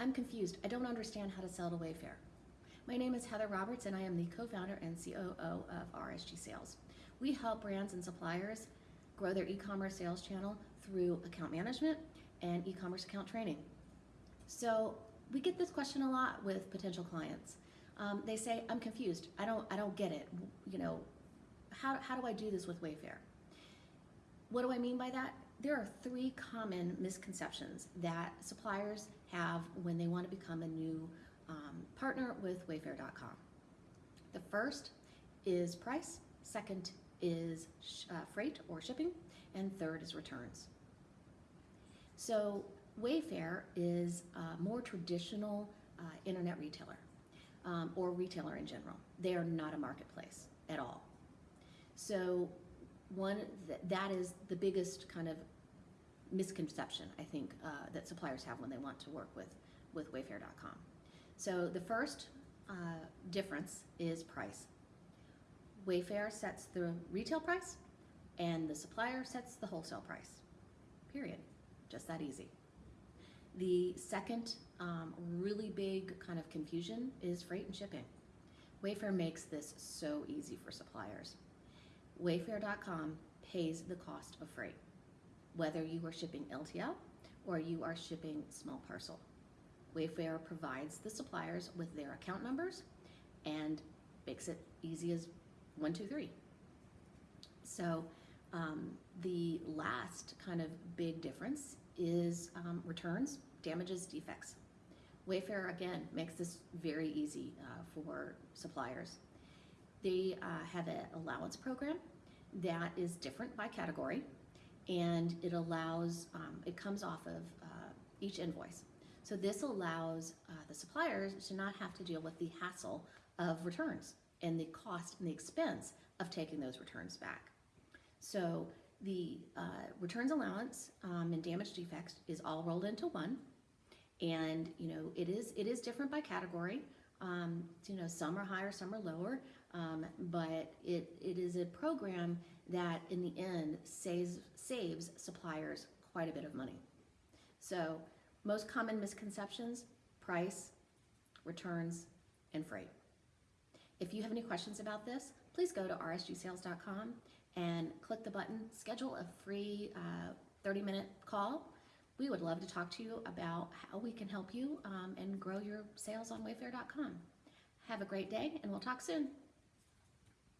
I'm confused. I don't understand how to sell to Wayfair. My name is Heather Roberts and I am the co-founder and COO of RSG Sales. We help brands and suppliers grow their e-commerce sales channel through account management and e-commerce account training. So we get this question a lot with potential clients. Um, they say, I'm confused. I don't, I don't get it. You know, how, how do I do this with Wayfair? What do I mean by that? There are three common misconceptions that suppliers have when they want to become a new um, partner with Wayfair.com. The first is price, second is uh, freight or shipping, and third is returns. So Wayfair is a more traditional uh, internet retailer um, or retailer in general. They are not a marketplace at all. So one th that is the biggest kind of misconception I think uh, that suppliers have when they want to work with with Wayfair.com. So the first uh, difference is price. Wayfair sets the retail price and the supplier sets the wholesale price. Period. Just that easy. The second um, really big kind of confusion is freight and shipping. Wayfair makes this so easy for suppliers. Wayfair.com pays the cost of freight, whether you are shipping LTL or you are shipping small parcel. Wayfair provides the suppliers with their account numbers and makes it easy as one, two, three. So um, the last kind of big difference is um, returns, damages, defects. Wayfair, again, makes this very easy uh, for suppliers. They uh, have an allowance program that is different by category and it allows, um, it comes off of uh, each invoice. So this allows uh, the suppliers to not have to deal with the hassle of returns and the cost and the expense of taking those returns back. So the uh, returns allowance um, and damage defects is all rolled into one. And you know it is it is different by category. Um, you know some are higher, some are lower, um, but it, it is a program that in the end saves saves suppliers quite a bit of money. So most common misconceptions, price, returns, and freight. If you have any questions about this, please go to rsgsales.com and click the button, schedule a free 30-minute uh, call. We would love to talk to you about how we can help you um, and grow your sales on wayfair.com. Have a great day, and we'll talk soon.